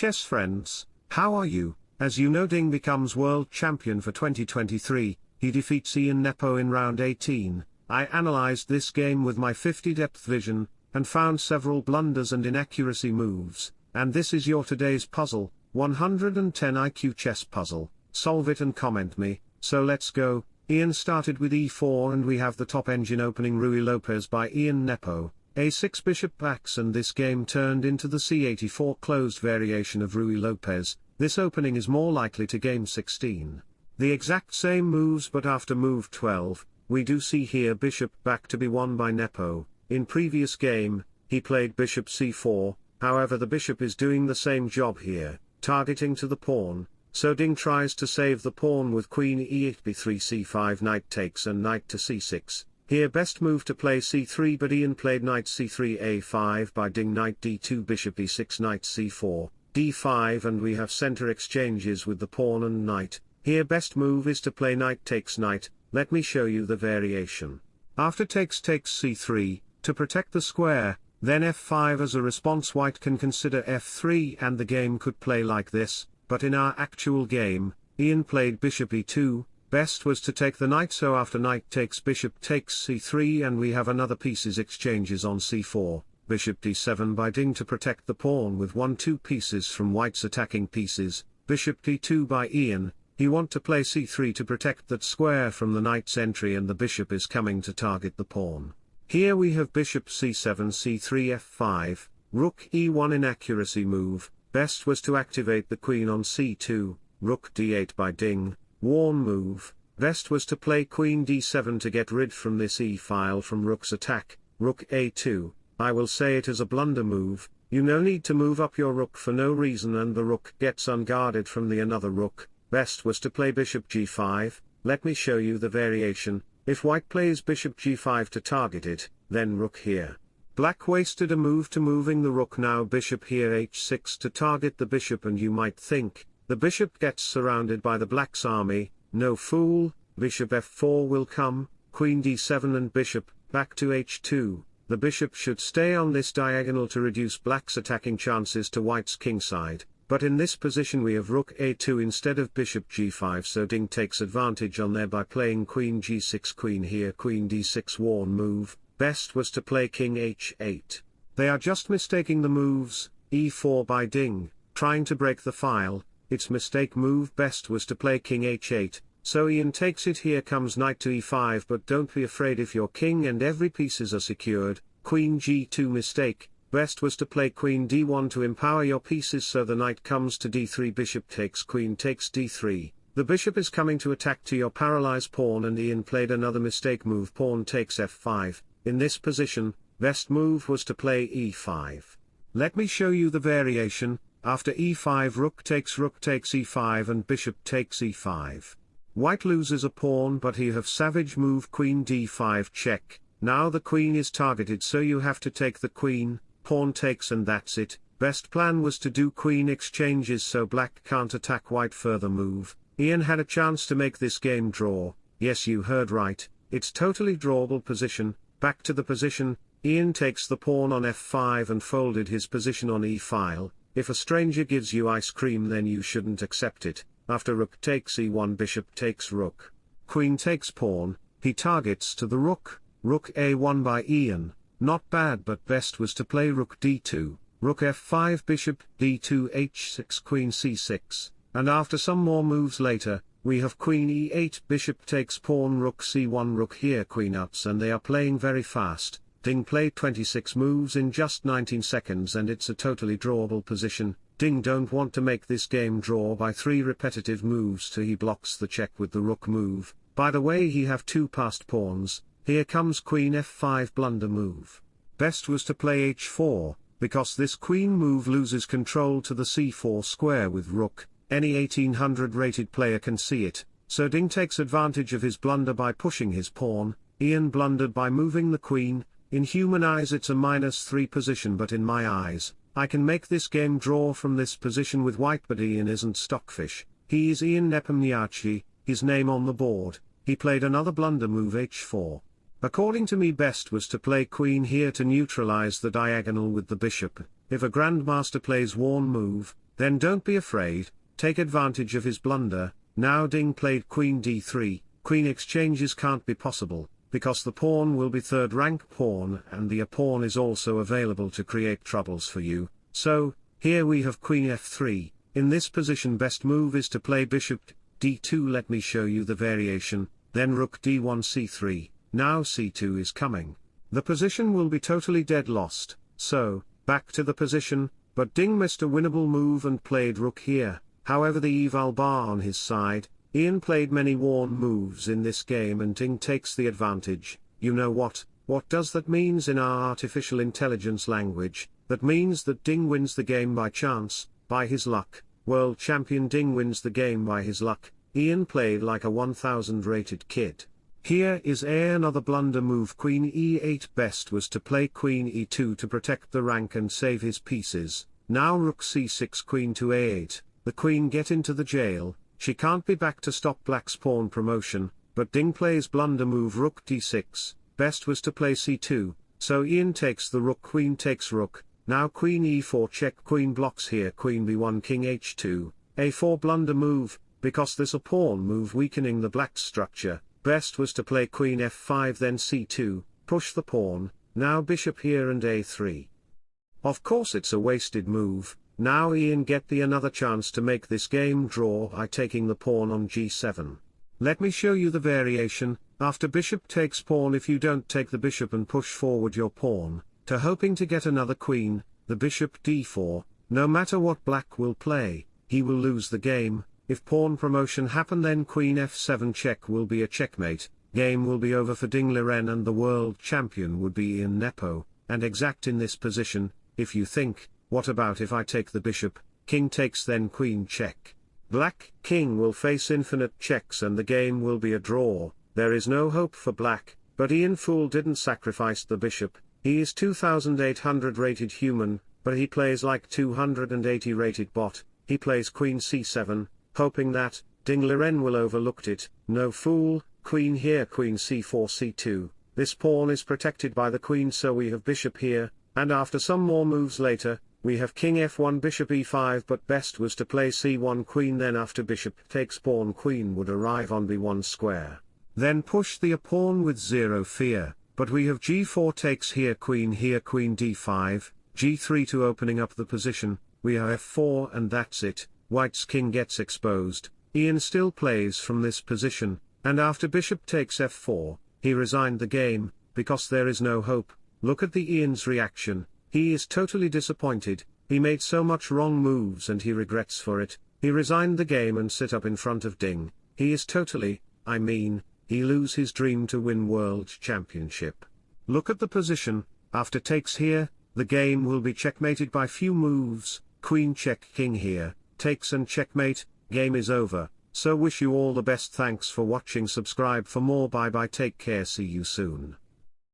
chess friends, how are you? As you know Ding becomes world champion for 2023, he defeats Ian Nepo in round 18, I analyzed this game with my 50 depth vision, and found several blunders and inaccuracy moves, and this is your today's puzzle, 110 IQ chess puzzle, solve it and comment me, so let's go, Ian started with e4 and we have the top engine opening Ruy Lopez by Ian Nepo, a6 bishop backs and this game turned into the c84 closed variation of Ruy Lopez, this opening is more likely to game 16. The exact same moves but after move 12, we do see here bishop back to be won by Nepo, in previous game, he played bishop c4, however the bishop is doing the same job here, targeting to the pawn, so Ding tries to save the pawn with queen e8 b3 c5 knight takes and knight to c6, here best move to play c3 but Ian played knight c3 a5 by Ding knight d2 bishop e6 knight c4, d5 and we have center exchanges with the pawn and knight, here best move is to play knight takes knight, let me show you the variation. After takes takes c3, to protect the square, then f5 as a response white can consider f3 and the game could play like this, but in our actual game, Ian played bishop e2, Best was to take the knight so after knight takes bishop takes c3 and we have another pieces exchanges on c4, bishop d7 by Ding to protect the pawn with 1-2 pieces from white's attacking pieces, bishop d2 by Ian, he want to play c3 to protect that square from the knight's entry and the bishop is coming to target the pawn. Here we have bishop c7 c3 f5, rook e1 inaccuracy move, best was to activate the queen on c2, rook d8 by Ding, Worn move, best was to play queen d7 to get rid from this e-file from rook's attack, rook a2, I will say it is a blunder move, you no need to move up your rook for no reason and the rook gets unguarded from the another rook, best was to play bishop g5, let me show you the variation, if white plays bishop g5 to target it, then rook here. Black wasted a move to moving the rook. Now bishop here h6 to target the bishop and you might think, the bishop gets surrounded by the black's army, no fool, bishop f4 will come, queen d7 and bishop, back to h2, the bishop should stay on this diagonal to reduce black's attacking chances to white's kingside, but in this position we have rook a2 instead of bishop g5 so Ding takes advantage on there by playing queen g6 queen here queen d6 worn move, best was to play king h8. They are just mistaking the moves, e4 by Ding, trying to break the file, its mistake move best was to play king h8, so Ian takes it here comes knight to e5 but don't be afraid if your king and every pieces are secured, queen g2 mistake, best was to play queen d1 to empower your pieces so the knight comes to d3 bishop takes queen takes d3, the bishop is coming to attack to your paralyzed pawn and Ian played another mistake move pawn takes f5, in this position, best move was to play e5. Let me show you the variation, after e5 rook takes rook takes e5 and bishop takes e5. White loses a pawn but he have savage move queen d5 check, now the queen is targeted so you have to take the queen, pawn takes and that's it, best plan was to do queen exchanges so black can't attack white further move, Ian had a chance to make this game draw, yes you heard right, it's totally drawable position, back to the position, Ian takes the pawn on f5 and folded his position on e-file, if a stranger gives you ice cream then you shouldn't accept it, after rook takes e1 bishop takes rook, queen takes pawn, he targets to the rook, rook a1 by Ian, not bad but best was to play rook d2, rook f5 bishop d2 h6 queen c6, and after some more moves later, we have queen e8 bishop takes pawn rook c1 rook here queen ups and they are playing very fast, Ding played 26 moves in just 19 seconds and it's a totally drawable position, Ding don't want to make this game draw by 3 repetitive moves to he blocks the check with the rook move, by the way he have 2 passed pawns, here comes queen f5 blunder move. Best was to play h4, because this queen move loses control to the c4 square with rook, any 1800 rated player can see it, so Ding takes advantage of his blunder by pushing his pawn, Ian blundered by moving the queen, in human eyes it's a minus 3 position but in my eyes, I can make this game draw from this position with white but Ian isn't stockfish, he is Ian Nepomniachtchi, his name on the board, he played another blunder move h4. According to me best was to play queen here to neutralize the diagonal with the bishop, if a grandmaster plays worn move, then don't be afraid, take advantage of his blunder, now Ding played queen d3, queen exchanges can't be possible, because the pawn will be third rank pawn and the a pawn is also available to create troubles for you, so, here we have queen f3, in this position best move is to play bishop d2 let me show you the variation, then rook d1 c3, now c2 is coming. The position will be totally dead lost, so, back to the position, but Ding missed a winnable move and played rook here, however the eval bar on his side, Ian played many worn moves in this game and Ding takes the advantage, you know what, what does that means in our artificial intelligence language, that means that Ding wins the game by chance, by his luck, world champion Ding wins the game by his luck, Ian played like a 1000 rated kid. Here is another blunder move queen e8 best was to play queen e2 to protect the rank and save his pieces, now rook c6 queen to a8, the queen get into the jail, she can't be back to stop black's pawn promotion, but Ding plays blunder move rook d6, best was to play c2, so Ian takes the rook queen takes rook, now queen e4 check queen blocks here queen b1 king h2, a4 blunder move, because this a pawn move weakening the black structure, best was to play queen f5 then c2, push the pawn, now bishop here and a3. Of course it's a wasted move, now Ian get the another chance to make this game draw by taking the pawn on g7. Let me show you the variation, after bishop takes pawn if you don't take the bishop and push forward your pawn, to hoping to get another queen, the bishop d4, no matter what black will play, he will lose the game, if pawn promotion happen then queen f7 check will be a checkmate, game will be over for Ding Liren and the world champion would be Ian Nepo, and exact in this position, if you think, what about if I take the bishop, king takes then queen check. Black king will face infinite checks and the game will be a draw, there is no hope for black, but Ian Fool didn't sacrifice the bishop, he is 2800 rated human, but he plays like 280 rated bot, he plays queen c7, hoping that, Ding Liren will overlooked it, no fool, queen here queen c4 c2, this pawn is protected by the queen so we have bishop here, and after some more moves later, we have king f1 bishop e5 but best was to play c1 queen then after bishop takes pawn queen would arrive on b1 square. Then push the pawn with zero fear, but we have g4 takes here queen here queen d5, g3 to opening up the position, we have f4 and that's it, white's king gets exposed, Ian still plays from this position, and after bishop takes f4, he resigned the game, because there is no hope, look at the Ian's reaction, he is totally disappointed, he made so much wrong moves and he regrets for it, he resigned the game and sit up in front of Ding, he is totally, I mean, he lose his dream to win world championship. Look at the position, after takes here, the game will be checkmated by few moves, queen check king here, takes and checkmate, game is over, so wish you all the best. Thanks for watching. Subscribe for more. Bye bye. Take care. See you soon.